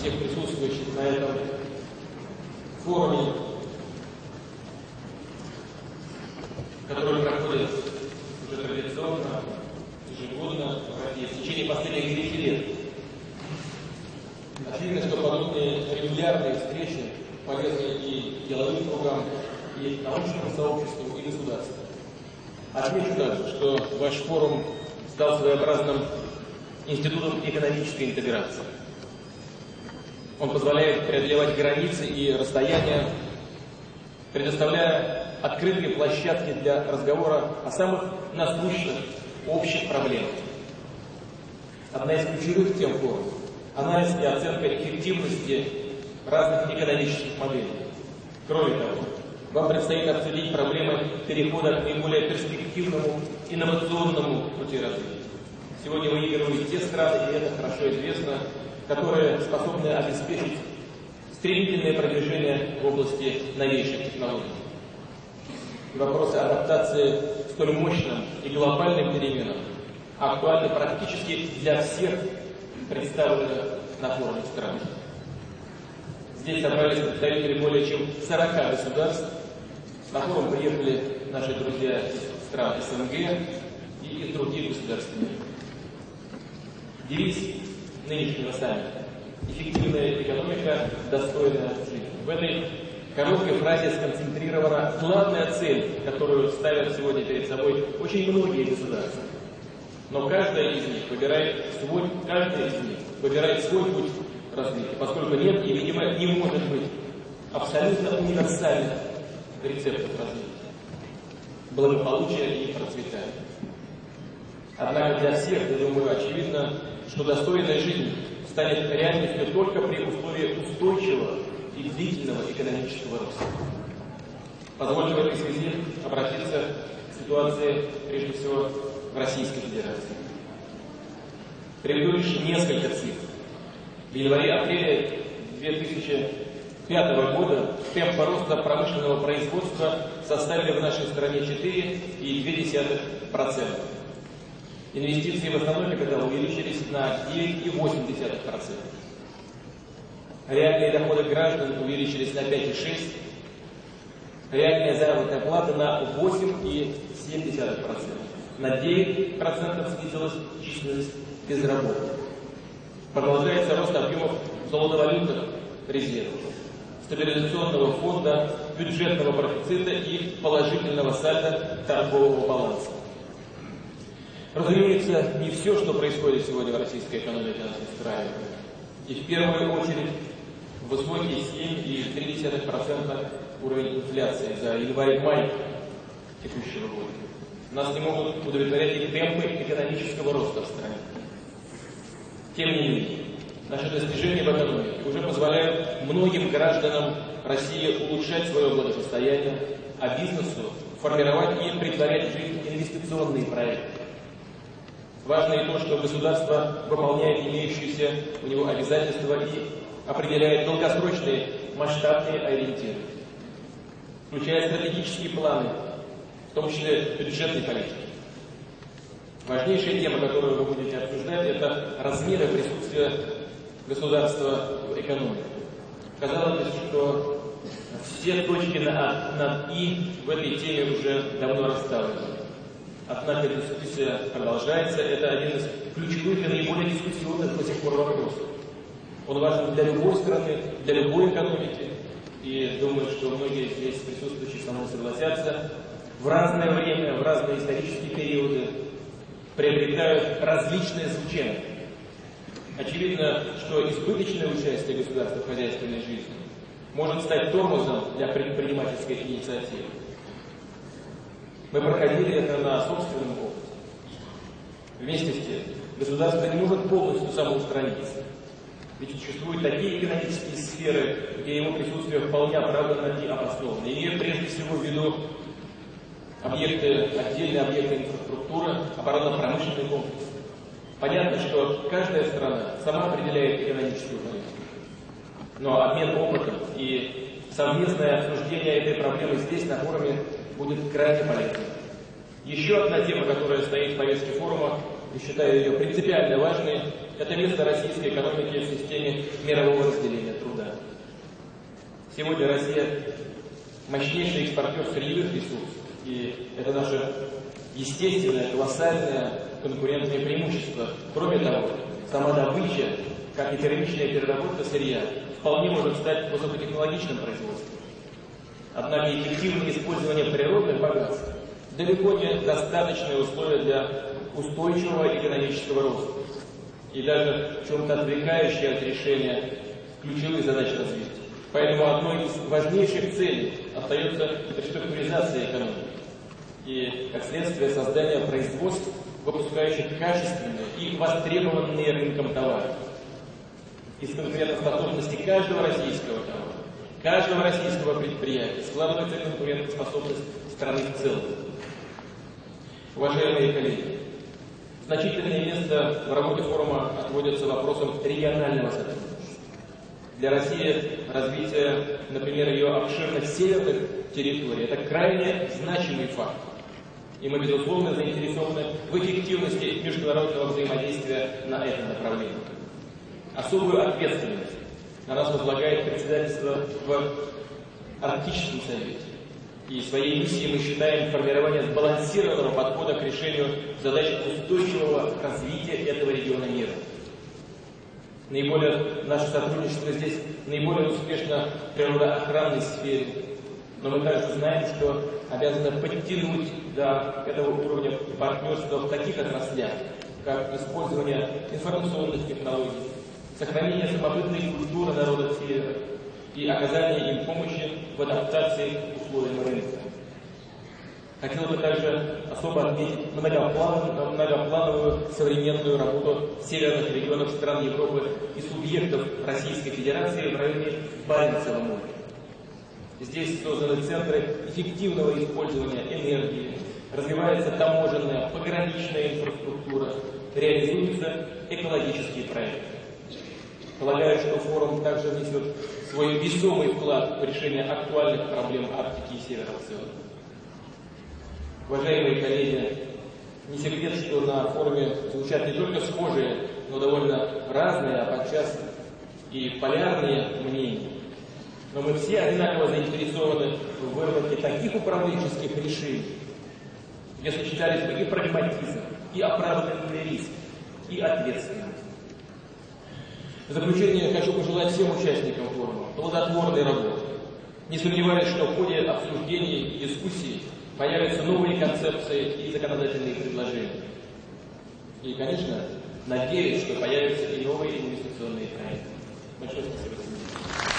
всех присутствующих на этом форуме, который проходит уже традиционно, ежегодно в России в течение последних 9 лет. Очевидно, что подобные регулярные встречи полезны и деловым кругам, и научному сообществу, и государству. Отмечу также, что ваш форум стал своеобразным институтом экономической интеграции. Он позволяет преодолевать границы и расстояния, предоставляя открытые площадки для разговора о самых насущных общих проблемах. Одна из ключевых тем форума – анализ и оценка эффективности разных экономических моделей. Кроме того, вам предстоит обсудить проблемы перехода к наиболее перспективному инновационному пути развития. Сегодня выигрывают те страны, и это хорошо известно, которые способны обеспечить стремительное продвижение в области новейших технологий. И вопросы адаптации к столь мощным и глобальным переменам актуальны практически для всех представленных на форуме стран. Здесь собрались представители более чем 40 государств. На форум приехали наши друзья из стран СНГ и из других государств мира. Девиз нынешнего саммита «Эффективная экономика, достойная жизни». В этой короткой фразе сконцентрирована главная цель, которую ставят сегодня перед собой очень многие государства. Но каждая из них выбирает свой, каждая из них выбирает свой путь развития, поскольку нет и, видимо, не может быть абсолютно универсальных рецептов развития, благополучия и процветания. Однако для всех, я думаю, очевидно, что достойная жизнь станет реальностью только при условии устойчивого и длительного экономического роста. Позвольте в этой связи обратиться к ситуации, прежде всего, в Российской Федерации. Приведу лишь несколько цифр. В январе-апреле 2005 года темпы роста промышленного производства составили в нашей стране 4,2%. Инвестиции в основной капитал увеличились на 9,8%. Реальные доходы граждан увеличились на 5,6%. Реальная заработная плата на 8,7%. На 9% снизилась численность безработных. Продолжается рост объемов золотовалютных резервов, стабилизационного фонда, бюджетного профицита и положительного сальда торгового баланса. Разумеется, не все, что происходит сегодня в российской экономике, нас устраивает. И в первую очередь высокий 7,3% уровень инфляции за январь-май текущего года. Нас не могут удовлетворять и темпы экономического роста в стране. Тем не менее, наши достижения в экономике уже позволяют многим гражданам России улучшать свое благосостояние, а бизнесу формировать и притворять в жизнь инвестиционные проекты. Важно и то, что государство выполняет имеющиеся у него обязательства и определяет долгосрочные масштабные ориентиры, включая стратегические планы, в том числе бюджетной политики. Важнейшая тема, которую вы будете обсуждать, это размеры присутствия государства в экономике. Казалось что все точки на, над «и» в этой теме уже давно расставлены. Однако дискуссия продолжается. Это один из ключевых и наиболее дискуссионных до сих пор вопросов. Он важен для любой страны, для любой экономики. И думаю, что многие здесь присутствующие со мной согласятся. В разное время, в разные исторические периоды приобретают различные звучания. Очевидно, что избыточное участие государства в хозяйственной жизни может стать тормозом для предпринимательской инициативы. Мы проходили это на собственном опыте. Вместе с тем, государство не может полностью самоустраниться. Ведь существуют такие экономические сферы, где его присутствие вполне оправданно и обосновано. Имея прежде всего в виду объекты, отдельные объекты инфраструктуры, оборонно-промышленный комплекс. Понятно, что каждая страна сама определяет экономическую политику. Но обмен опытом и совместное обсуждение этой проблемы здесь, на форуме, будет крайне полезным. Еще одна тема, которая стоит в повестке форума, и считаю ее принципиально важной, Это место российской экономики в системе мирового разделения труда. Сегодня Россия мощнейший экспортер сырьевых ресурсов, и это наше естественное, колоссальное конкурентное преимущество. Кроме того, сама добыча, как и первичная переработка сырья, вполне может стать высокотехнологичным производством. Однако эффективное использование природных богатств далеко не достаточное условие для устойчивого экономического роста и даже в чем-то отвлекающее от решения ключевых задач развития. Поэтому одной из важнейших целей остается реструктуризация экономики и, как следствие, создание производств, выпускающих качественные и востребованные рынком товары. Из конкурентоспособности каждого российского товара, каждого российского предприятия складывается конкурентоспособность страны в целом. Уважаемые коллеги, значительное место в работе форума отводится вопросам регионального сотрудничества. Для России развитие, например, ее обширных северных территорий – это крайне значимый фактор. И мы, безусловно, заинтересованы в эффективности международного взаимодействия на этом направлении. Особую ответственность на нас возлагает председательство в Арктическом совете. И своей миссией мы считаем формирование сбалансированного подхода к решению задач устойчивого развития этого региона мира. Наиболее наше сотрудничество здесь наиболее успешно в природоохранной сфере. Но мы также знаем, что обязаны подтянуть до этого уровня партнерства в таких отраслях, как использование информационных технологий, сохранение самобытной культуры народов Севера и оказание им помощи в адаптации к условиям рынка. Хотел бы также особо отметить многоплановую, многоплановую современную работу северных регионов стран Европы и субъектов Российской Федерации в районе Баренцева моря. Здесь созданы центры эффективного использования энергии, развивается таможенная, пограничная инфраструктура, реализуются экологические проекты. Полагаю, что форум также внесет свой весомый вклад в решение актуальных проблем Арктики и Севера в целом. Уважаемые коллеги, не секрет, что на форуме звучат не только схожие, но довольно разные, а подчас и полярные мнения. Но мы все одинаково заинтересованы в выработке таких управленческих решений, где сочетались бы и прагматизм, и оправданный риск, и ответственность. В заключение хочу пожелать всем участникам форума плодотворной работы. Не сомневаюсь, что в ходе обсуждений и дискуссий появятся новые концепции и законодательные предложения. И, конечно, надеюсь, что появятся и новые инвестиционные проекты. Большое спасибо.